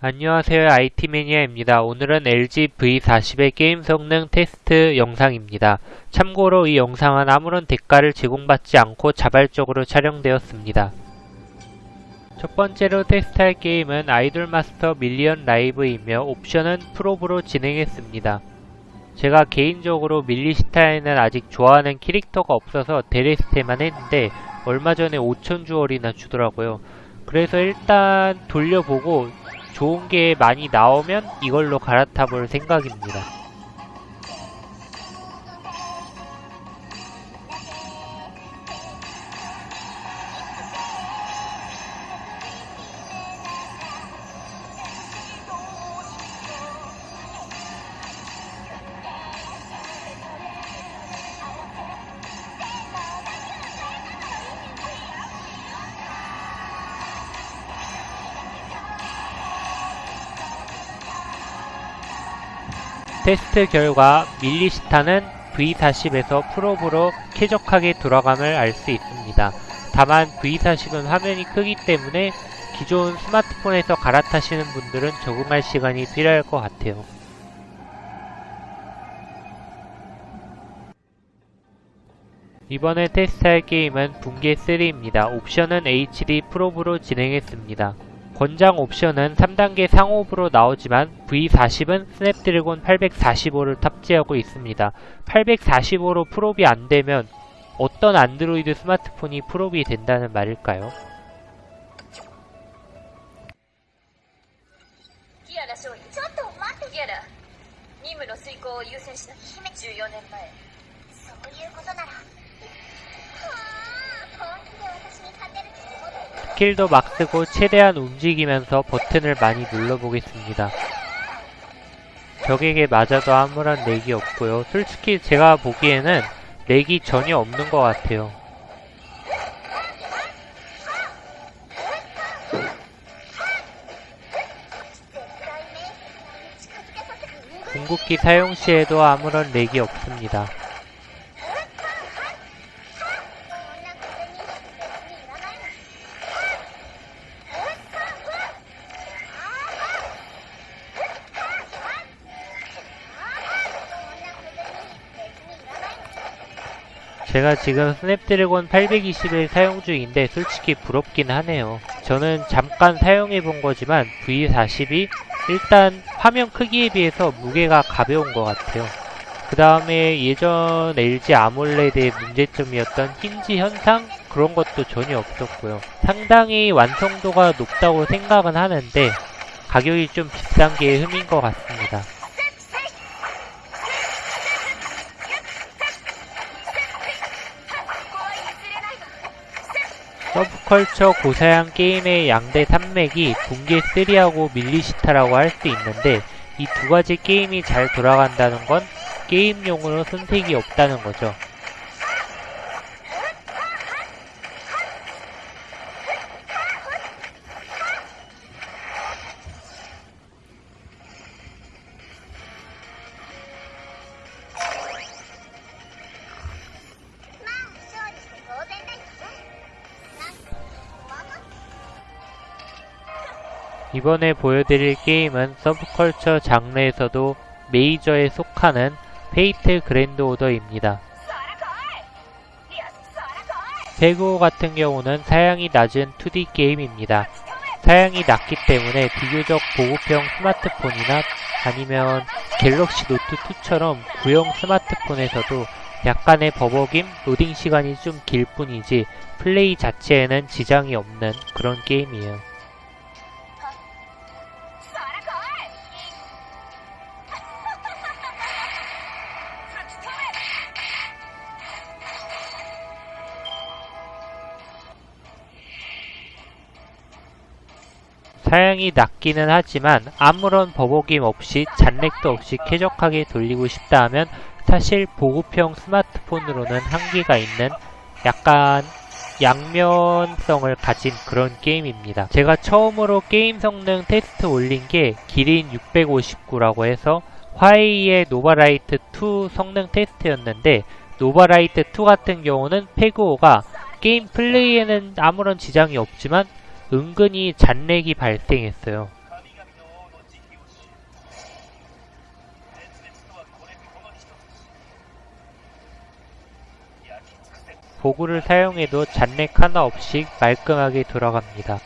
안녕하세요 IT매니아입니다. 오늘은 LG V40의 게임 성능 테스트 영상입니다. 참고로 이 영상은 아무런 대가를 제공받지 않고 자발적으로 촬영되었습니다. 첫 번째로 테스트할 게임은 아이돌 마스터 밀리언 라이브이며 옵션은 풀옵으로 진행했습니다. 제가 개인적으로 밀리시타에는 아직 좋아하는 캐릭터가 없어서 데레스테만 했는데 얼마 전에 5천 jewel이나 주더라고요. 그래서 일단 돌려보고 좋은 게 많이 나오면 이걸로 갈아타 볼 생각입니다. 테스트 결과 밀리시타는 V40에서 프로브로 쾌적하게 돌아감을 알 수 있습니다. 다만 V40은 화면이 크기 때문에 기존 스마트폰에서 갈아타시는 분들은 적응할 시간이 필요할 것 같아요. 이번에 테스트할 게임은 붕괴3입니다. 옵션은 HD 프로브로 진행했습니다. 권장 옵션은 3단계 상옵으로 나오지만 V40은 스냅드래곤 845를 탑재하고 있습니다. 845로 풀옵이 안되면 어떤 안드로이드 스마트폰이 풀옵이 된다는 말일까요? 스킬도 막 쓰고 최대한 움직이면서 버튼을 많이 눌러보겠습니다. 적에게 맞아도 아무런 렉이 없고요. 솔직히 제가 보기에는 렉이 전혀 없는 것 같아요. 궁극기 사용 시에도 아무런 렉이 없습니다. 제가 지금 스냅드래곤 820을 사용 중인데 솔직히 부럽긴 하네요. 저는 잠깐 사용해 본 거지만 V40이 일단 화면 크기에 비해서 무게가 가벼운 것 같아요. 그 다음에 예전 LG 아몰레드의 문제점이었던 힌지 현상? 그런 것도 전혀 없었고요. 상당히 완성도가 높다고 생각은 하는데 가격이 좀 비싼 게 흠인 것 같습니다. 서브컬처 고사양 게임의 양대 산맥이 붕괴 3하고 밀리시타라고 할 수 있는데 이 두 가지 게임이 잘 돌아간다는 건 게임용으로 선택이 없다는 거죠. 이번에 보여드릴 게임은 서브컬처 장르에서도 메이저에 속하는 페이트 그랜드 오더입니다. 페그오 같은 경우는 사양이 낮은 2D 게임입니다. 사양이 낮기 때문에 비교적 보급형 스마트폰이나 아니면 갤럭시 노트 2처럼 구형 스마트폰에서도 약간의 버벅임, 로딩 시간이 좀 길 뿐이지 플레이 자체에는 지장이 없는 그런 게임이에요. 사양이 낮기는 하지만 아무런 버벅임 없이 잔렉도 없이 쾌적하게 돌리고 싶다 하면 사실 보급형 스마트폰으로는 한계가 있는 약간 양면성을 가진 그런 게임입니다. 제가 처음으로 게임 성능 테스트 올린 게 기린 659라고 해서 화웨이의 노바라이트 2 성능 테스트였는데 노바라이트 2 같은 경우는 페그오가 게임 플레이에는 아무런 지장이 없지만 은근히 잔렉이 발생했어요. 보구를 사용해도 잔렉 하나 없이 말끔하게 돌아갑니다.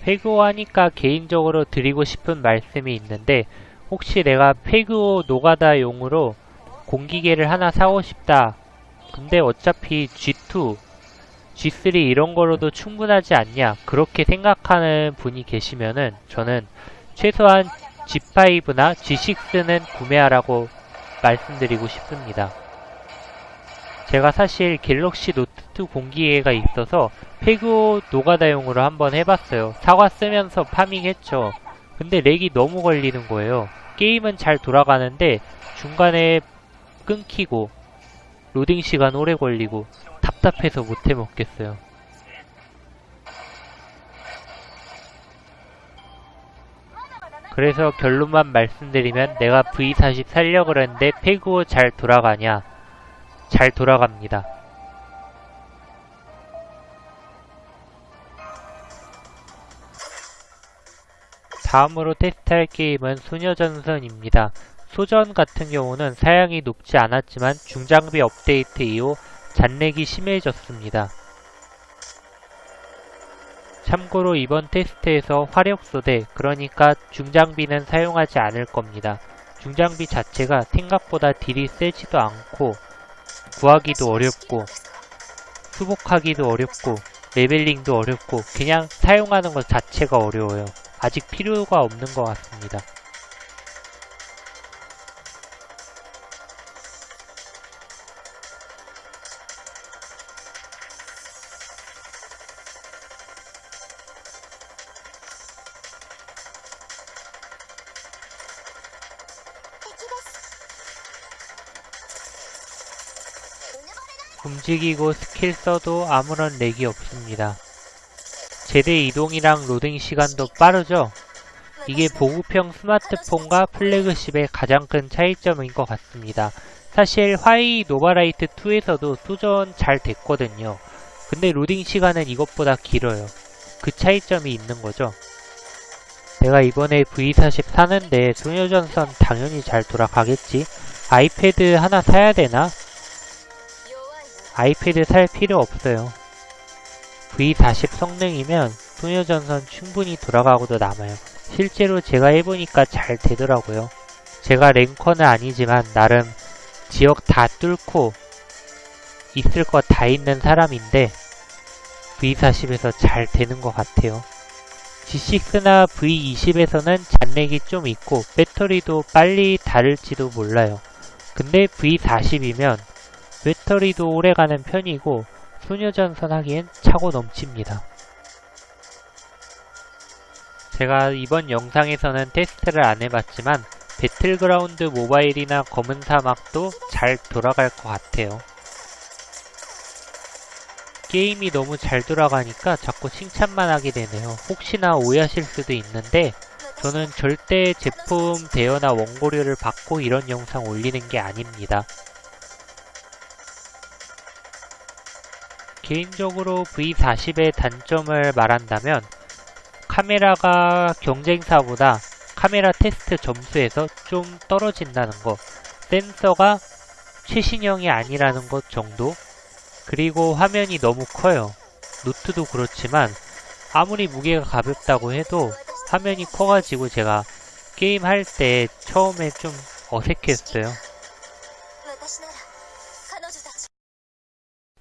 페그오하니까 개인적으로 드리고 싶은 말씀이 있는데 혹시 내가 페그오 노가다용으로 공기계를 하나 사고 싶다. 근데 어차피 G2, G3 이런 거로도 충분하지 않냐 그렇게 생각하는 분이 계시면은 저는 최소한 G5나 G6는 구매하라고 말씀드리고 싶습니다. 제가 사실 갤럭시 노트2 공기계가 있어서 페그오 노가다용으로 한번 해봤어요. 사과 쓰면서 파밍했죠. 근데 렉이 너무 걸리는 거예요. 게임은 잘 돌아가는데 중간에 끊기고 로딩 시간 오래 걸리고 답답해서 못 해 먹겠어요. 그래서 결론만 말씀드리면 내가 V40 살려고 그랬는데 페그오 잘 돌아가냐? 잘 돌아갑니다. 다음으로 테스트할 게임은 소녀전선입니다. 소전 같은 경우는 사양이 높지 않았지만 중장비 업데이트 이후 잔렉이 심해졌습니다. 참고로 이번 테스트에서 화력소대, 그러니까 중장비는 사용하지 않을 겁니다. 중장비 자체가 생각보다 딜이 세지도 않고 구하기도 어렵고 수복하기도 어렵고 레벨링도 어렵고 그냥 사용하는 것 자체가 어려워요. 아직 필요가 없는 것 같습니다. 움직이고 스킬 써도 아무런 렉이 없습니다. 제대 이동이랑 로딩 시간도 빠르죠? 이게 보급형 스마트폰과 플래그십의 가장 큰 차이점인 것 같습니다. 사실 화웨이 노바라이트 2에서도 소전 잘 됐거든요. 근데 로딩 시간은 이것보다 길어요. 그 차이점이 있는 거죠. 내가 이번에 V40 사는데 소녀전선 당연히 잘 돌아가겠지? 아이패드 하나 사야 되나? 아이패드 살 필요 없어요. V40 성능이면 소녀전선 충분히 돌아가고도 남아요. 실제로 제가 해보니까 잘 되더라고요. 제가 랭커는 아니지만 나름 지역 다 뚫고 있을 것 다 있는 사람인데 V40에서 잘 되는 것 같아요. G6나 V20에서는 잔렉이 좀 있고 배터리도 빨리 닳을지도 몰라요. 근데 V40이면 배터리도 오래가는 편이고 소녀전선 하기엔 차고 넘칩니다. 제가 이번 영상에서는 테스트를 안 해봤지만 배틀그라운드 모바일이나 검은 사막도 잘 돌아갈 것 같아요. 게임이 너무 잘 돌아가니까 자꾸 칭찬만 하게 되네요. 혹시나 오해하실 수도 있는데 저는 절대 제품 대여나 원고료를 받고 이런 영상 올리는 게 아닙니다. 개인적으로 V40의 단점을 말한다면 카메라가 경쟁사보다 카메라 테스트 점수에서 좀 떨어진다는 것 센서가 최신형이 아니라는 것 정도? 그리고 화면이 너무 커요. 노트도 그렇지만 아무리 무게가 가볍다고 해도 화면이 커가지고 제가 게임 할 때 처음에 좀 어색했어요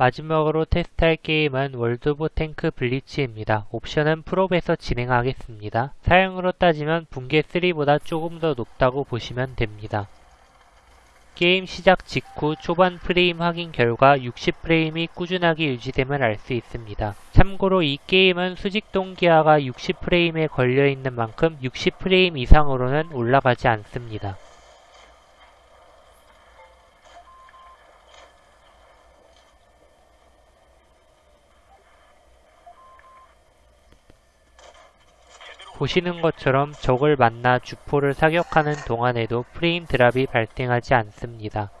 마지막으로 테스트할 게임은 월드 오브 탱크 블리츠입니다. 옵션은 풀옵에서 진행하겠습니다. 사양으로 따지면 붕괴 3보다 조금 더 높다고 보시면 됩니다. 게임 시작 직후 초반 프레임 확인 결과 60프레임이 꾸준하게 유지됨을 알 수 있습니다. 참고로 이 게임은 수직 동기화가 60프레임에 걸려있는 만큼 60프레임 이상으로는 올라가지 않습니다. 보시는 것처럼 적을 만나 주포를 사격하는 동안에도 프레임 드랍이 발생하지 않습니다.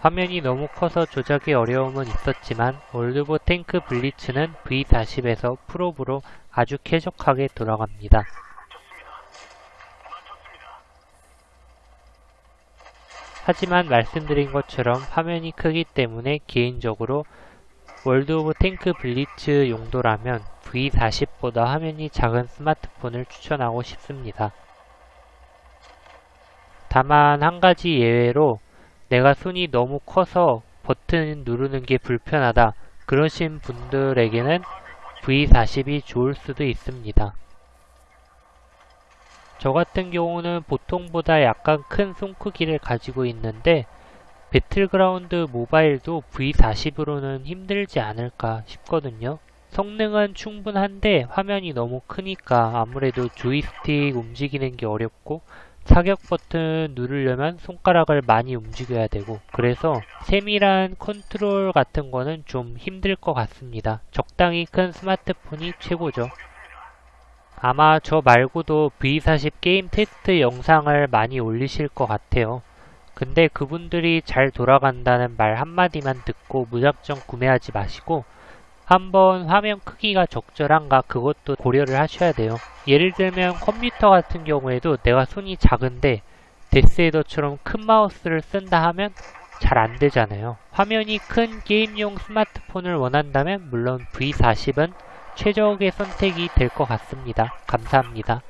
화면이 너무 커서 조작에 어려움은 있었지만 오브 탱크 블리츠는 V40에서 풀옵으로 아주 쾌적하게 돌아갑니다. 하지만 말씀드린 것처럼 화면이 크기 때문에 개인적으로 월드 오브 탱크 블리츠 용도라면 V40보다 화면이 작은 스마트폰을 추천하고 싶습니다. 다만 한 가지 예외로 내가 손이 너무 커서 버튼 누르는 게 불편하다 그러신 분들에게는 V40이 좋을 수도 있습니다. 저 같은 경우는 보통보다 약간 큰 손 크기를 가지고 있는데 배틀그라운드 모바일도 V40으로는 힘들지 않을까 싶거든요. 성능은 충분한데 화면이 너무 크니까 아무래도 조이스틱 움직이는 게 어렵고 사격 버튼 누르려면 손가락을 많이 움직여야 되고 그래서 세밀한 컨트롤 같은 거는 좀 힘들 것 같습니다. 적당히 큰 스마트폰이 최고죠. 아마 저 말고도 V40 게임 테스트 영상을 많이 올리실 것 같아요. 근데 그분들이 잘 돌아간다는 말 한마디만 듣고 무작정 구매하지 마시고 한번 화면 크기가 적절한가 그것도 고려를 하셔야 돼요. 예를 들면 컴퓨터 같은 경우에도 내가 손이 작은데 데스헤더처럼 큰 마우스를 쓴다 하면 잘 안되잖아요. 화면이 큰 게임용 스마트폰을 원한다면 물론 V40은 최적의 선택이 될 것 같습니다. 감사합니다.